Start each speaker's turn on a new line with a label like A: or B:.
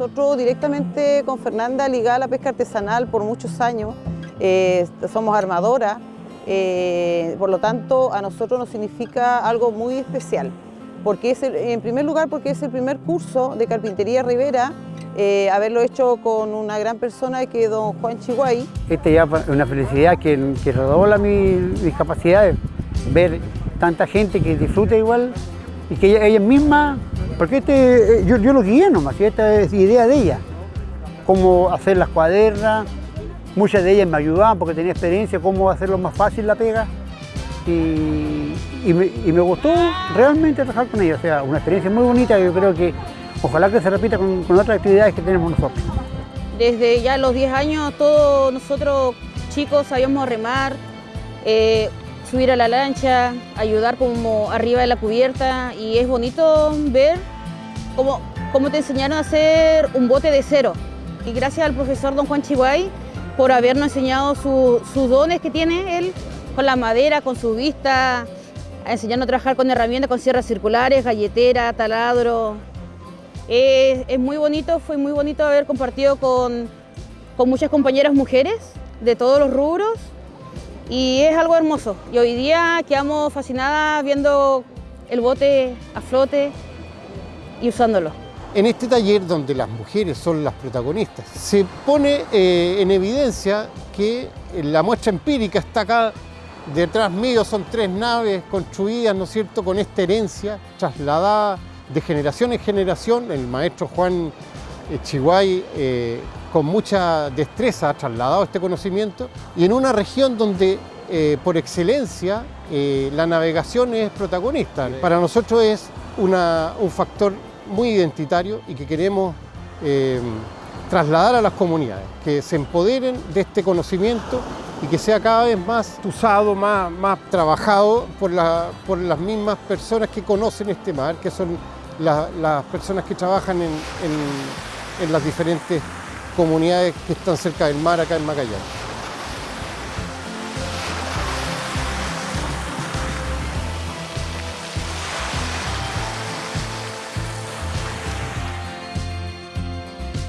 A: nosotros directamente con Fernanda ligada a la pesca artesanal por muchos años, eh, somos armadora, eh, por lo tanto a nosotros nos significa algo muy especial, porque es en primer lugar porque es el primer curso de carpintería Rivera, eh, haberlo hecho con una gran persona que es don Juan Chihuay.
B: Esta ya es una felicidad que, que redobla mis capacidades, ver tanta gente que disfruta igual y que ella, ella misma, porque este, yo, yo lo guié nomás, y esta es idea de ella, cómo hacer las cuadernas, muchas de ellas me ayudaban porque tenía experiencia, cómo hacerlo más fácil la pega, y, y, me, gustó realmente trabajar con ella, o sea, una experiencia muy bonita, yo creo que ojalá que se repita con, con otras actividades que tenemos nosotros.
C: Desde ya los 10 años todos nosotros chicos sabíamos remar, eh, subir a la lancha, ayudar como arriba de la cubierta y es bonito ver cómo, cómo te enseñaron a hacer un bote de cero. Y gracias al profesor don Juan Chihuay por habernos enseñado su, sus dones que tiene él con la madera, con su vista, enseñando a trabajar con herramientas, con sierras circulares, galletera, taladro. Es, es muy bonito, fue muy bonito haber compartido con, con muchas compañeras mujeres de todos los rubros y es algo hermoso. Y hoy día quedamos fascinadas viendo el bote a flote y usándolo.
D: En este taller donde las mujeres son las protagonistas, se pone eh, en evidencia que la muestra empírica está acá detrás mío, son tres naves construidas, ¿no es cierto?, con esta herencia trasladada de generación en generación. El maestro Juan Chihuay eh, con mucha destreza ha trasladado este conocimiento y en una región donde eh, por excelencia eh, la navegación es protagonista. Para nosotros es una, un factor muy identitario y que queremos eh, trasladar a las comunidades, que se empoderen de este conocimiento y que sea cada vez más usado, más, más trabajado por, la, por las mismas personas que conocen este mar, que son la, las personas que trabajan en, en, en las diferentes comunidades que están cerca del mar acá en Magallanes.